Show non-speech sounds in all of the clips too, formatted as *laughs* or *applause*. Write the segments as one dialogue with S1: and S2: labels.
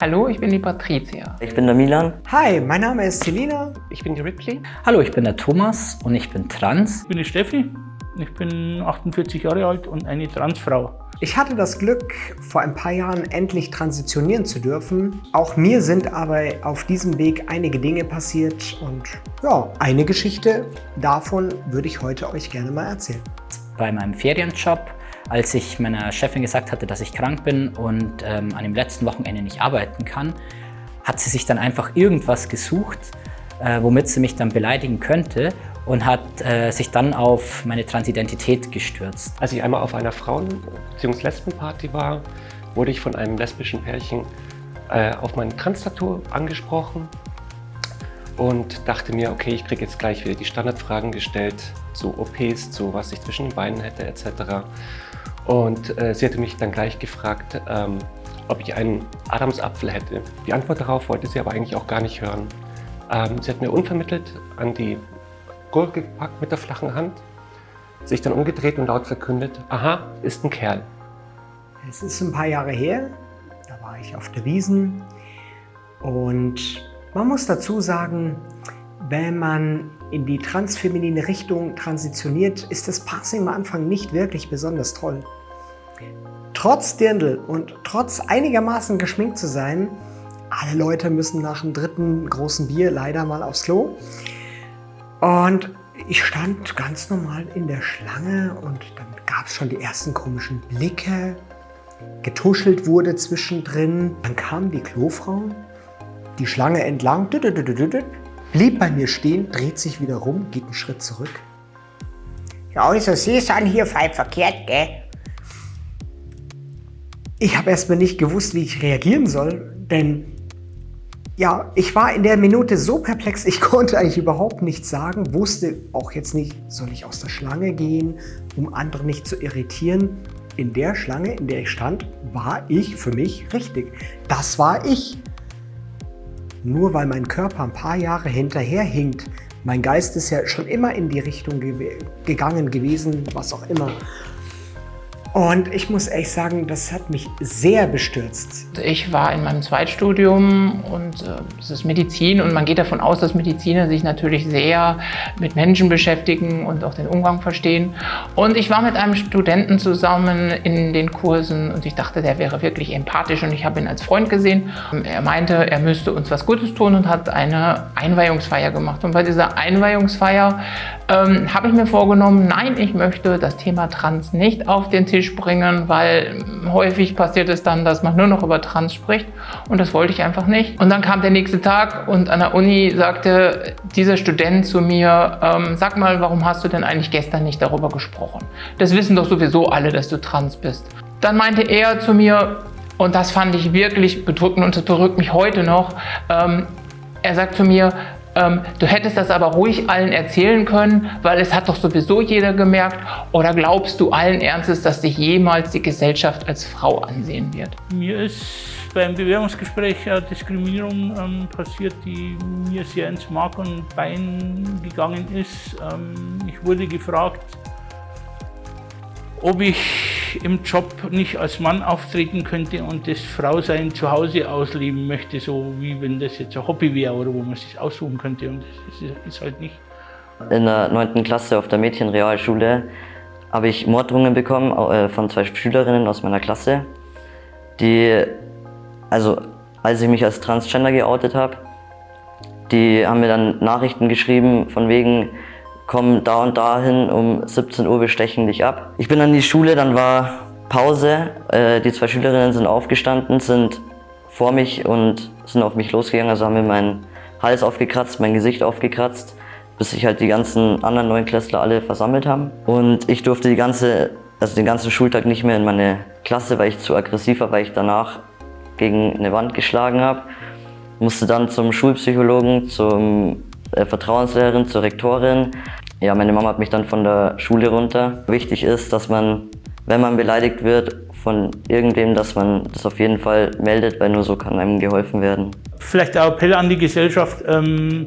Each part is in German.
S1: Hallo, ich bin die Patricia.
S2: Ich bin der Milan.
S3: Hi, mein Name ist Selina.
S4: Ich bin die Ripley.
S5: Hallo, ich bin der Thomas und ich bin trans.
S6: Ich bin die Steffi. Ich bin 48 Jahre alt und eine Transfrau.
S3: Ich hatte das Glück, vor ein paar Jahren endlich transitionieren zu dürfen. Auch mir sind aber auf diesem Weg einige Dinge passiert und ja, eine Geschichte davon würde ich heute euch gerne mal erzählen.
S5: Bei meinem Ferienjob als ich meiner Chefin gesagt hatte, dass ich krank bin und ähm, an dem letzten Wochenende nicht arbeiten kann, hat sie sich dann einfach irgendwas gesucht, äh, womit sie mich dann beleidigen könnte und hat äh, sich dann auf meine Transidentität gestürzt.
S4: Als ich einmal auf einer Frauen- bzw. Lesbenparty war, wurde ich von einem lesbischen Pärchen äh, auf mein Trans-Tattoo angesprochen und dachte mir, okay, ich kriege jetzt gleich wieder die Standardfragen gestellt zu OPs, zu was ich zwischen den Beinen hätte etc. Und äh, sie hatte mich dann gleich gefragt, ähm, ob ich einen Adamsapfel hätte. Die Antwort darauf wollte sie aber eigentlich auch gar nicht hören. Ähm, sie hat mir unvermittelt an die Gurke gepackt mit der flachen Hand, sich dann umgedreht und laut verkündet, aha, ist ein Kerl.
S3: Es ist ein paar Jahre her, da war ich auf der Wiesen und man muss dazu sagen, wenn man in die transfeminine Richtung transitioniert, ist das Passing am Anfang nicht wirklich besonders toll. Trotz Dirndl und trotz einigermaßen geschminkt zu sein, alle Leute müssen nach dem dritten großen Bier leider mal aufs Klo. Und ich stand ganz normal in der Schlange und dann gab es schon die ersten komischen Blicke. Getuschelt wurde zwischendrin. Dann kam die Klofrau, die Schlange entlang, blieb bei mir stehen, dreht sich wieder rum, geht einen Schritt zurück. Ja, also Sie sind hier voll verkehrt, gell? Ich habe erstmal nicht gewusst, wie ich reagieren soll, denn ja, ich war in der Minute so perplex, ich *laughs* konnte eigentlich überhaupt nichts sagen, wusste auch jetzt nicht, soll ich aus der Schlange gehen, um andere nicht zu irritieren. In der Schlange, in der ich stand, war ich für mich richtig. Das war ich. Nur weil mein Körper ein paar Jahre hinterherhinkt, mein Geist ist ja schon immer in die Richtung ge gegangen gewesen, was auch immer. Und ich muss ehrlich sagen, das hat mich sehr bestürzt.
S1: Ich war in meinem Zweitstudium und äh, es ist Medizin und man geht davon aus, dass Mediziner sich natürlich sehr mit Menschen beschäftigen und auch den Umgang verstehen. Und ich war mit einem Studenten zusammen in den Kursen und ich dachte, der wäre wirklich empathisch und ich habe ihn als Freund gesehen. Er meinte, er müsste uns was Gutes tun und hat eine Einweihungsfeier gemacht. Und bei dieser Einweihungsfeier ähm, habe ich mir vorgenommen, nein, ich möchte das Thema Trans nicht auf den Tisch Tisch bringen, weil häufig passiert es dann, dass man nur noch über Trans spricht und das wollte ich einfach nicht. Und dann kam der nächste Tag und an der Uni sagte dieser Student zu mir, ähm, sag mal, warum hast du denn eigentlich gestern nicht darüber gesprochen? Das wissen doch sowieso alle, dass du trans bist. Dann meinte er zu mir, und das fand ich wirklich bedrückend und das berückt mich heute noch, ähm, er sagt zu mir, ähm, du hättest das aber ruhig allen erzählen können, weil es hat doch sowieso jeder gemerkt. Oder glaubst du allen Ernstes, dass dich jemals die Gesellschaft als Frau ansehen wird?
S6: Mir ist beim Bewerbungsgespräch Diskriminierung ähm, passiert, die mir sehr ins Mark und Bein gegangen ist. Ähm, ich wurde gefragt, ob ich im Job nicht als Mann auftreten könnte und das Frausein zu Hause ausleben möchte, so wie wenn das jetzt ein Hobby wäre oder wo man sich aussuchen könnte und das ist halt nicht.
S2: In der 9. Klasse auf der Mädchenrealschule habe ich Morddrohungen bekommen äh, von zwei Schülerinnen aus meiner Klasse, die, also als ich mich als Transgender geoutet habe, die haben mir dann Nachrichten geschrieben von wegen, komm da und dahin, um 17 Uhr, wir stechen dich ab. Ich bin an die Schule, dann war Pause. Äh, die zwei Schülerinnen sind aufgestanden, sind vor mich und sind auf mich losgegangen, also haben mir meinen Hals aufgekratzt, mein Gesicht aufgekratzt, bis sich halt die ganzen anderen Neunklässler alle versammelt haben. Und ich durfte die ganze, also den ganzen Schultag nicht mehr in meine Klasse, weil ich zu aggressiv war, weil ich danach gegen eine Wand geschlagen habe. Musste dann zum Schulpsychologen, zum äh, Vertrauenslehrerin, zur Rektorin. Ja, meine Mama hat mich dann von der Schule runter. Wichtig ist, dass man, wenn man beleidigt wird von irgendwem, dass man das auf jeden Fall meldet, weil nur so kann einem geholfen werden.
S6: Vielleicht ein Appell an die Gesellschaft, ähm,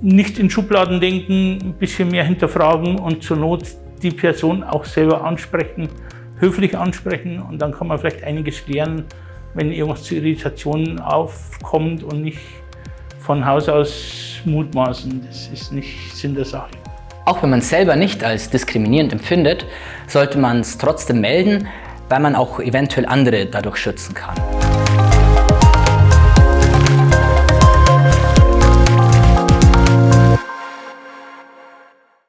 S6: nicht in Schubladen denken, ein bisschen mehr hinterfragen und zur Not die Person auch selber ansprechen, höflich ansprechen und dann kann man vielleicht einiges lernen, wenn irgendwas zu Irritationen aufkommt und nicht von Haus aus mutmaßen. Das ist nicht Sinn der Sache.
S5: Auch wenn man es selber nicht als diskriminierend empfindet, sollte man es trotzdem melden, weil man auch eventuell andere dadurch schützen kann.